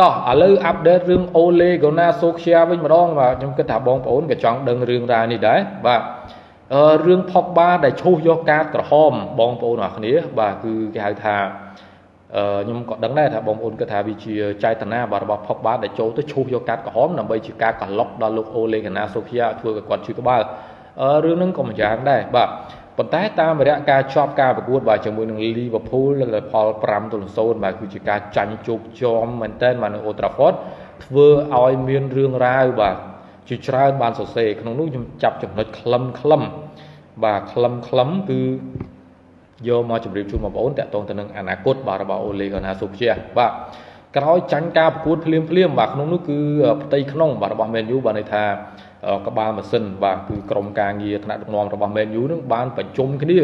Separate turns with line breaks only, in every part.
តោះឥឡូវអាប់ដេតរឿង Ole Gunnar Solskjaer វិញម្ដងបាទខ្ញុំគិតថាបងប្អូនក៏ចង់ដឹងរឿងរ៉ាវនេះដែរបាទអឺរឿង Pogba ដែលឈូសយកកាតក្រហមបងប្អូនអរគ្នា បាទគឺគេហៅថាអឺខ្ញុំក៏ដឹងដែរថាបងប្អូនគិតថាវាជាចេតនារបស់ Pogba ដែលចូលទៅឈូសយកកាតក្រហមដើម្បីជាការកឡុកដល់លោក Ole Gunnar Solskjaer ធ្វើឲ្យគាត់ឈឺក្បាលអឺរឿងហ្នឹងក៏ម្យ៉ាងដែរបាទ ប៉ុន្តែតាមរយៈការជាប់ការប្រកួតបាទជាមួយនឹង Liverpool លើផល5ទល់0បាទគឺជាការចាញ់ជោគជាំមែនទែនបាទនៅ Old Trafford ធ្វើឲ្យមានរឿងរ៉ាវបាទជាច្រើនបានសរសេរក្នុងនោះខ្ញុំចាប់ចំណុចខ្លឹមខ្លឹមបាទខ្លឹមខ្លឹមគឺយកមកជម្រាបជូនបងប្អូនតាក់ទងទៅនឹងអនាគតបាទរបស់ Ole Gunnar Solskjaer បាទក្រោយចាញ់ការប្រកួតភ្លាមភ្លាមបាទក្នុងនោះគឺផ្ទៃក្នុងបាទរបស់ Man U បាទន័យថា ក្បាលម៉ាស៊ីនបាទគឺក្រុមការងារថ្នាក់ដឹកនាំរបស់ Man U នឹងបានប្រជុំគ្នា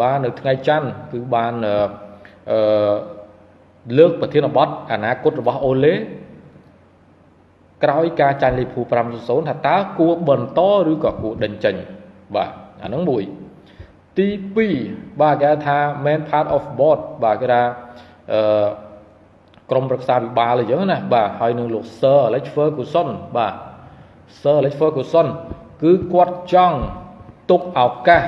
បាទនៅថ្ងៃច័ន្ទគឺបានអឺលើកប្រធានបទអនាគតរបស់អូឡេក្រោយការចាញ់លីភូ5-0ថាតើគួរបន្តឬក៏គួរដេញចេញបាទអាហ្នឹងមួយទី2បាទគេថា main part of board បាទគេថាអឺក្រុមប្រឹក្សាវិបាលអញ្ចឹងណាបាទហើយនឹងលោក Sir Alex Ferguson បាទ Sir Alex Ferguson គឺគាត់ចង់ទុកឱកាស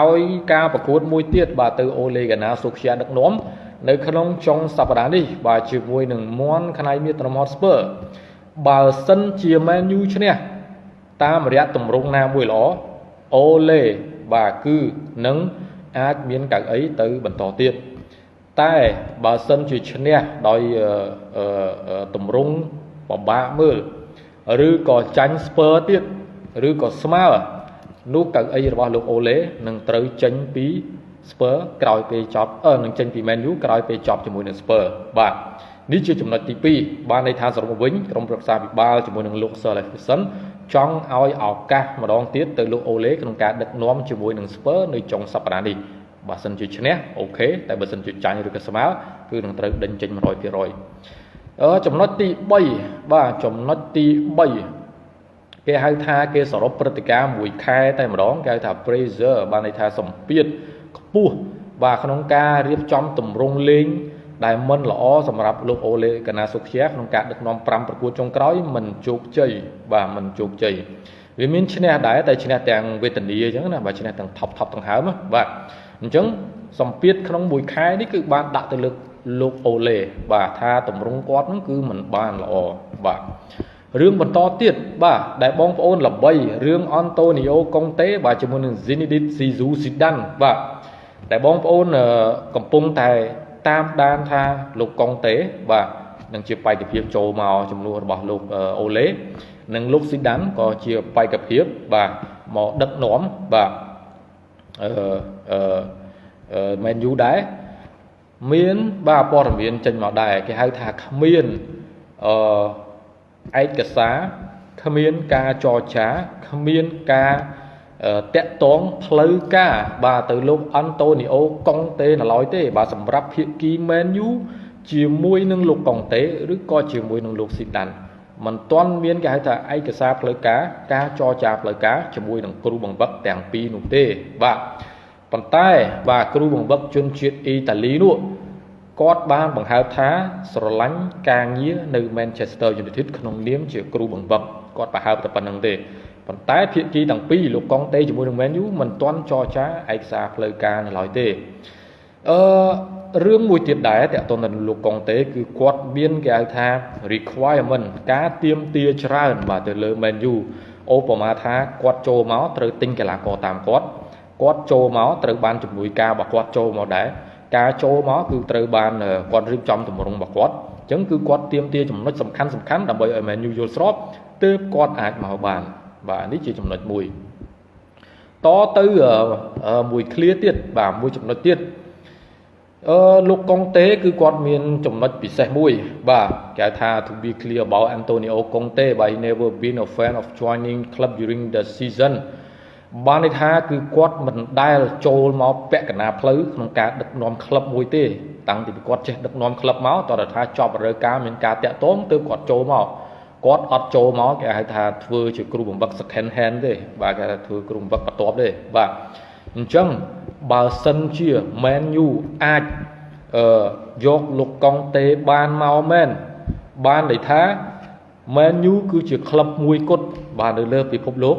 ឲ្យការប្រកួតមួយទៀតបាទទៅ Ole Gunnar Solskjaer ដឹកនាំនៅក្នុងចុងសប្តាហ៍នេះបាទជាមួយនឹងមន់ខ្នៃមាត្រមត់ស្ពើបើសិនជា Man U ឈ្នះតាមរយៈទម្រង់ណាមួយល្អអូលេបាទគឺនឹងអាចមានកៅអីទៅបន្តទៀតតែបើសិនជាឈ្នះដោយទម្រង់បបាក់មើល ឬក៏ចាញ់ស្ពើទៀតឬក៏ស្មើនោះកៅអីរបស់លោកអូឡេនឹងត្រូវចេញពីស្ពើក្រោយពេលចប់អឺនឹងចេញពី Man U ក្រោយពេលចប់ជាមួយនឹងស្ពើបាទនេះជាចំណុចទី2បានន័យថាសរុបមកវិញក្រុមប្រឹក្សាពិបាលជាមួយនឹងលោក Sir Leverkusen ចង់ឲ្យឱកាសម្ដងទៀតទៅលោកអូឡេក្នុងការដឹកនាំជាមួយនឹងស្ពើនៅចុងសប្តាហ៍នេះបើសិនជាឈ្នះអូខេតែបើសិនជាចាញ់ឬក៏ស្មើគឺនឹងត្រូវដេញចេញ100%អឺ ចំណុចទី3បាទចំណុចទី3គេហៅថាគេសរុបព្រឹត្តិការណ៍មួយខែតែម្ដងគេហៅថា pressure បានន័យថាសម្ពាធខ្ពស់បាទក្នុងការរៀបចំតម្រង់លេងដែលមិនល្អសម្រាប់លោកអូលេកាណាសុខជាក្នុងការដឹកនាំ5ប្រកួតចុងក្រោយមិនជោគជ័យបាទមិនជោគជ័យវាមានឈ្នះដែរតែឈ្នះទាំងវេទនីអញ្ចឹងណាបាទឈ្នះទាំងថប់ថប់ទាំងហើមបាទអញ្ចឹងសម្ពាធក្នុងមួយខែនេះគឺបានដាក់ទៅលើ លោកអូឡេបាទថាតម្រង់គាត់ហ្នឹងគឺមិនបានល្អបាទរឿងបន្តទៀតបាទដែលបងប្អូនល្បីរឿងអនតូនីអូកុងតេបាទជាមួយនឹង Zinedine Zidane បាទដែលបងប្អូនកំពុងតែតាមដានថាលោកកុងតេបាទនឹងជាបេក្ខភាពចូលមកចំនួនរបស់លោកអូឡេនិងលោកស៊ីដានក៏ជាបេក្ខភាពបាទមកដឹកនាំបាទអឺអឺមែនយូដែរ មានបាទព័ត៌មានចេញមកដែរគេហៅថាគ្មានអឺឯកសារគ្មានការចរចាគ្មានការតាក់ទងផ្លូវការ បាទទៅលោកអន្តូនីអូកុងតេនៅឡើយទេ បាទសម្រាប់ភាគីមែនយូជាមួយនឹងលោកកុងតេឬក៏ជាមួយនឹងលោកស៊ីដានមិនទាន់មានគេហៅថាឯកសារផ្លូវការការចរចាផ្លូវការជាមួយនឹងគ្រូបង្វឹកទាំងពីរនោះទេបាទ ប៉ុន្តែបាទគ្រូបង្វឹកជនជាតិអ៊ីតាលីនោះគាត់បានបង្ហើបថាស្រឡាញ់ការងារនៅ Manchester United ក្នុងនាមជាគ្រូបង្វឹកគាត់បង្ហើបតែប៉ុណ្្នឹងទេប៉ុន្តែភាគីទាំងពីរលោកកុងតេជាមួយនឹង Man U មិនទាន់ចរចាឯកសារផ្លូវការនៅឡើយទេអឺរឿងមួយទៀតដែរតើតើនឹងលោកកុងតេគឺគាត់មានគេហៅថា requirement ការទៀមទាច្រើនបាទទៅលើ Man U អូបមាថាគាត់ចូលមកត្រូវទិញកីឡាករតាមគាត់ គាត់ចូលមកត្រូវបានជំនួយការរបស់គាត់ចូលមកដែរការចូលមកគឺត្រូវបានគាត់រៀបចំទម្រង់របស់គាត់អញ្ចឹងគឺគាត់ទៀមទាចំណុចសំខាន់សំខាន់ដើម្បីឲ្យ Man U យល់ស្របទើបគាត់អាចមកបានបាទនេះជាចំណុចមួយតទៅមួយឃ្លាទៀតបាទមួយចំណុចទៀតអឺលោកកុងតេគឺគាត់មានចំណុចពិសេសមួយ បាទគេហៅថា to be clear about Antonio Conte but he never been a fan of joining club during the season បានន័យថាគឺគាត់មិនដែលចូលមកពាក់កណាផ្លូវក្នុងការដឹកនាំក្លឹបមួយទេតាំងពីគាត់ចេះដឹកនាំក្លឹបមកតើថាចប់រើការមានការតាក់ទងទើបគាត់ចូលមកគាត់អត់ចូលមកគេហៅថាធ្វើជាគ្រូបំបឹក second hand ទេបាទគេថាធ្វើគ្រូបំបឹកបន្ទាប់ទេបាទអញ្ចឹងបើសិនជា Man U អាចអឺយកលោកកុងតេបានមកមែនបានន័យថា Man U គឺជាក្លឹបមួយគត់បាទនៅលើពិភពលោក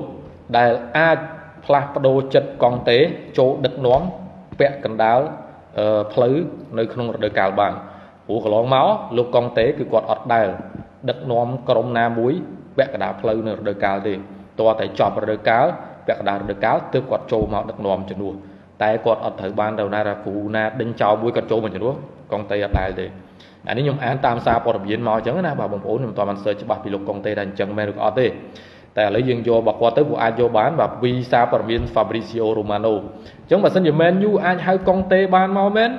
ដែលអាច ផ្លាស់ប្ដូរចិត្តកង់តេចូលដឹកនាំពាក់កណ្ដាលផ្លូវនៅក្នុងរដូវកាលបានព្រោះកន្លងមកលោកកង់តេគឺគាត់អត់ដែលដឹកនាំក្រុមណាមួយពាក់កណ្ដាលផ្លូវនៅរដូវកាលទេតើតែចប់រដូវកាលពាក់កណ្ដាលរដូវកាលទើបគាត់ចូលមកដឹកនាំជំនួសតែគាត់អត់ត្រូវបានទៅណារគ្រូណាដេញចោលមួយគាត់ចូលមកជំនួសកង់តេអត់ដែលទេអានេះខ្ញុំអានតាមសារព័ត៌មានមកអញ្ចឹងណាបាទបងប្អូនខ្ញុំមិនទាន់បាន search ច្បាស់ពីលោកកុងតេថាអញ្ចឹងមែនឬក៏អត់ទេ តែឥឡូវយើងយករបស់គាត់ទៅពួកអាចយកបានបាទពីសារព័ត៌មាន Fabrizio Romano អញ្ចឹងបើសិនជា Man U អាចហៅកុងតេបានមកមែន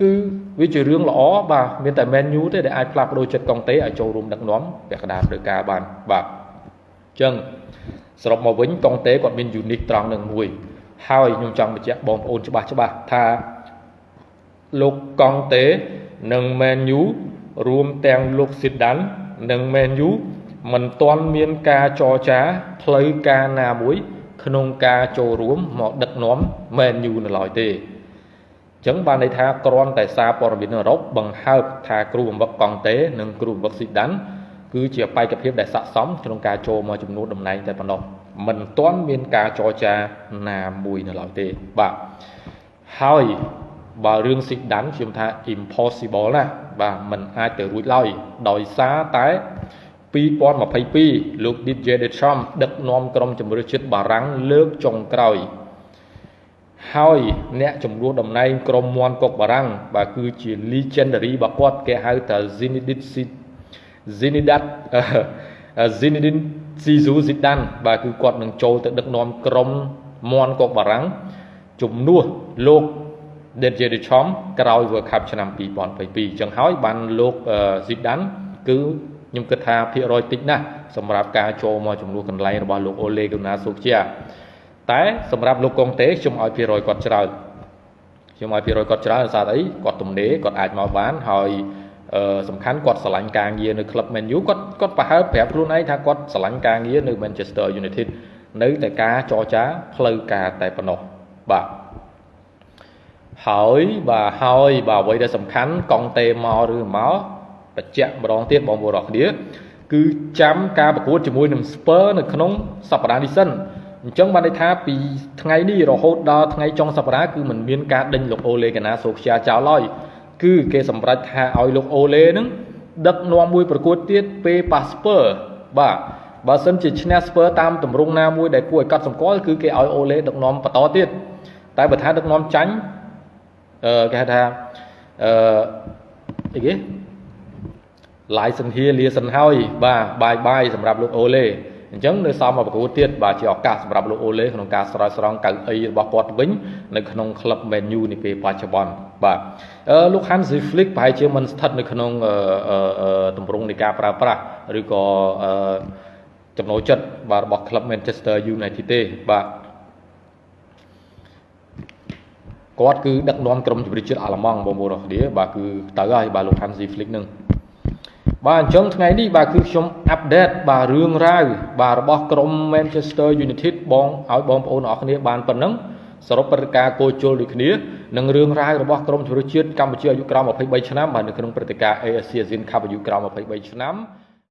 គឺវាជារឿងល្អបាទមានតែ Man U ទេដែលអាចផ្លាស់ប្ដូរចិត្តកុងតេឲ្យចូលរួមដឹកនាំពាក់កណ្ដាលដោយការបានបាទអញ្ចឹងសរុបមកវិញកុងតេគាត់មាន unique ត្រង់នឹងមួយហើយខ្ញុំចង់បញ្ជាក់បងប្អូនច្បាស់ច្បាស់ថាលោកកុងតេនិង Man U រួមទាំងលោកស៊ីដាននិង Man U មិនទាន់មានការចរចាផ្លូវការណាមួយ ក្នុងការចូលរួមមកដឹកនាំ Man U នៅឡើយទេអញ្ចឹងបានន័យថាគ្រាន់តែសារព័ត៌មានអឺរ៉ុបបង្ហើបថាគ្រូបង្វឹកកង់តេនិងគ្រូបង្វឹកស៊ីដានគឺជាបេក្ខភាពដែលស័ក្តិសមក្នុងការចូលមកចំនួនតំណែងតែប៉ុណ្ណោះមិនទាន់មានការចរចាណាមួយនៅឡើយទេបាទហើយបើរឿងស៊ីដានខ្ញុំថា impossible ណាបាទมันអាចទៅរួចឡើយដោយសារតែ 2022លោក Didier Deschamps ដឹកនាំក្រុមជម្រើសជាតិបារាំងលើកចុងក្រោយហើយអ្នកជំនួសតំណែងក្រុមមន់កុកបារាំងបាទគឺជា legendary របស់គាត់គេហៅថា Zinedine Zinedine Zinedine Zidane Zidane បាទគឺគាត់នឹងចូលទៅដឹកនាំក្រុមមន់កុកបារាំងជំនួសលោក Didier Deschamps ក្រោយ World Cup ឆ្នាំ2022អញ្ចឹងហើយបានលោក Zidane គឺ ខ្ញុំគិតថាភាគរយតិចណាស់សម្រាប់ការចូលមកចំនួនកន្លែងរបស់លោកអូលេកូណាសូជាតែសម្រាប់លោកកុងតេខ្ញុំឲ្យភាគរយគាត់ច្រើនខ្ញុំឲ្យភាគរយគាត់ច្រើនសារអីគាត់ទំនេរគាត់អាចមកបានហើយអឺសំខាន់គាត់ឆ្លាញ់ការងារនៅក្លឹប Man U គាត់គាត់ប្រហែលប្រាប់ខ្លួនឯងថាគាត់ឆ្លាញ់ការងារនៅ Manchester United នៅតែការចរចាផ្លូវការតែប៉ុណ្ណោះបាទហើយបាទហើយបាទអ្វីដែលសំខាន់កង់តេមកឬមក បញ្ជាក់ម្ដងទៀតបងប្អូនអរគ្នាគឺចាំការប្រកួតជាមួយនឹង Spur នៅក្នុងសប្តាហ៍នេះសិនអញ្ចឹងបានន័យថាពីថ្ងៃនេះរហូតដល់ថ្ងៃចុងសប្តាហ៍គឺมันមានការដេញលោកអូលេកាណាសូខ្យាចោលឡើយគឺគេសម្រេចថាឲ្យលោកអូលេនឹងដឹកនាំមួយប្រកួតទៀតពេលប៉ាស្ពើបាទបើសិនជាឈ្នះស្ពើតាមទម្រង់ណាមួយដែលគួរឲ្យកត់សម្គាល់គឺគេឲ្យអូលេដឹកនាំបន្តទៀតតែបើថាដឹកនាំចាញ់អឺគេហៅថាអឺអីគេ ឡាយសន្ធាលាសិនហើយបាទបាយបាយសម្រាប់លោកអូលេអញ្ចឹងនៅសមមកប្រកួតទៀតបាទជាឱកាសសម្រាប់លោកអូលេក្នុងការស្រោចស្រង់កៅអីរបស់គាត់វិញនៅក្នុងក្លឹប Man U នាពេលបច្ចុប្បន្នបាទអឺលោក Hansi Flick ប្រហែលជាមិនស្ថិតនៅក្នុងទម្រង់នៃការប្រើប្រាស់ឬក៏ចំណូលចិត្តបាទរបស់ក្លឹប Manchester United ទេបាទគាត់គឺដឹកនាំក្រុមជម្រើសជាតិអាល្លឺម៉ង់បងប្អូនអរគ្នាបាទគឺទៅហើយបាទលោក Hansi Flick នឹង បាទអញ្ចឹងថ្ងៃនេះបាទគឺខ្ញុំអាប់ដេតបាទរឿងរ៉ាវបាទរបស់ក្រុម Manchester United បងឲ្យបងប្អូនអរគ្នាបានប៉ុណ្ណឹងសរុបព្រឹត្តិការណ៍គោជលដូចគ្នានិងរឿងរ៉ាវរបស់ក្រុមជម្រើសជាតិកម្ពុជាអាយុក្រោម23ឆ្នាំបាទនៅក្នុងព្រឹត្តិការណ៍ ASEAN Cup អាយុក្រោម23ឆ្នាំ